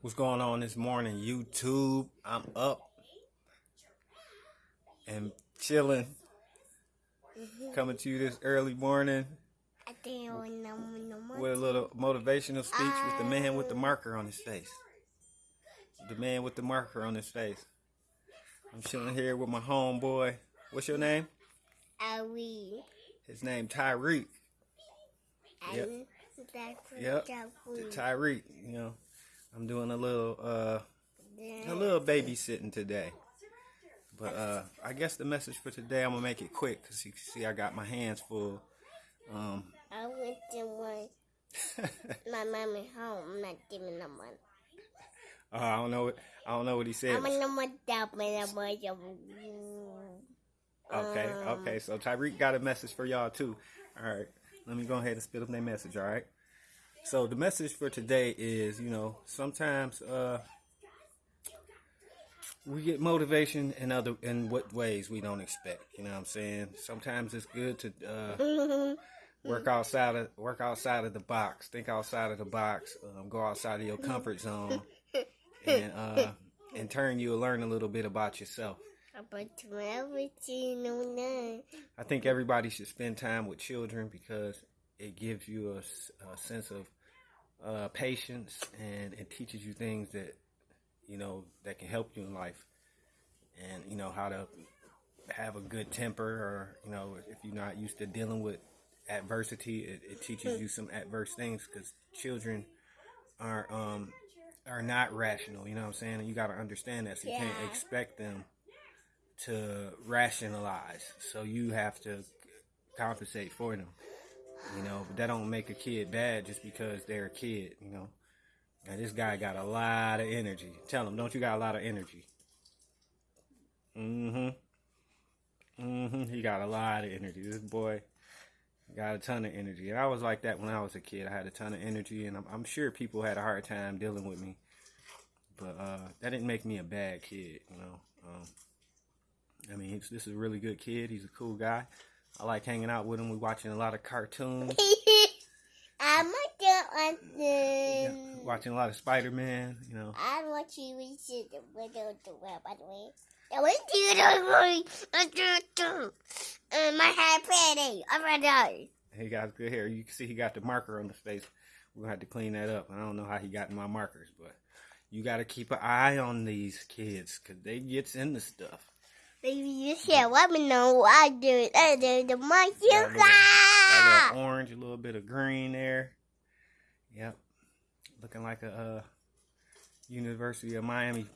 What's going on this morning, YouTube? I'm up and chilling. Coming to you this early morning I think I know no with a little motivational speech with the man with the marker on his face. The man with the marker on his face. I'm chilling here with my homeboy. What's your name? We? His name Tyreek. Yep. Yep. Tyreek. You know, I'm doing a little uh a little babysitting today. But uh, I guess the message for today, I'm gonna make it quick because you can see I got my hands full. Um, I went to one. My mom at home. I'm not giving no money. uh, I don't know. What, I don't know what he said. I'm gonna want that money. Okay, okay. So Tyreek got a message for y'all too. All right, let me go ahead and spit up their message. All right. So the message for today is, you know, sometimes uh, we get motivation in other in what ways we don't expect. You know what I'm saying? Sometimes it's good to uh, work outside of work outside of the box, think outside of the box, um, go outside of your comfort zone, and uh, in turn you'll learn a little bit about yourself. About everything on that. I think everybody should spend time with children because it gives you a sense of uh, patience and it teaches you things that you know that can help you in life, and you know how to have a good temper, or you know if you're not used to dealing with adversity, it, it teaches you some adverse things because children are um are not rational. You know what I'm saying? And you got to understand that. So you can't expect them to rationalize. So you have to compensate for them. You know, but that don't make a kid bad just because they're a kid. You know, now this guy got a lot of energy. Tell him, don't you got a lot of energy? Mm-hmm. Mm-hmm. He got a lot of energy. This boy got a ton of energy. And I was like that when I was a kid. I had a ton of energy, and I'm, I'm sure people had a hard time dealing with me. But uh, that didn't make me a bad kid, you know. Um, I mean, this is a really good kid. He's a cool guy. I like hanging out with him. We watching a lot of cartoons, I'm not going yeah, watching a lot of Spider Man. You know, I want you to see the window to wear, by the way. I went to the way. I do And my hair pretty. Oh, I'm ready. he got good hair. You can see he got the marker on his face. We're gonna have to clean that up. I don't know how he got my markers, but you got to keep an eye on these kids because they gets into stuff. Baby, you can't let me know what I do. I do the monkey Got a little- Got a little orange, a little bit of green there. Yep, looking like a uh, University of Miami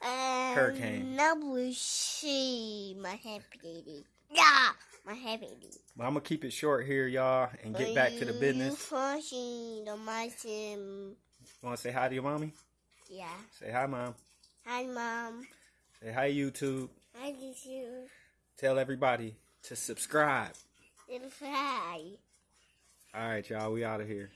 Hurricane. Number C, my happy lady. Yeah, my happy But I'm gonna keep it short here, y'all, and get back to the business. Mountain. Want to say hi to your mommy? Yeah. Say hi, mom. Hi, mom. Say hi, YouTube. Hi, YouTube. Tell everybody to subscribe. Fly. All right, y'all. We out of here.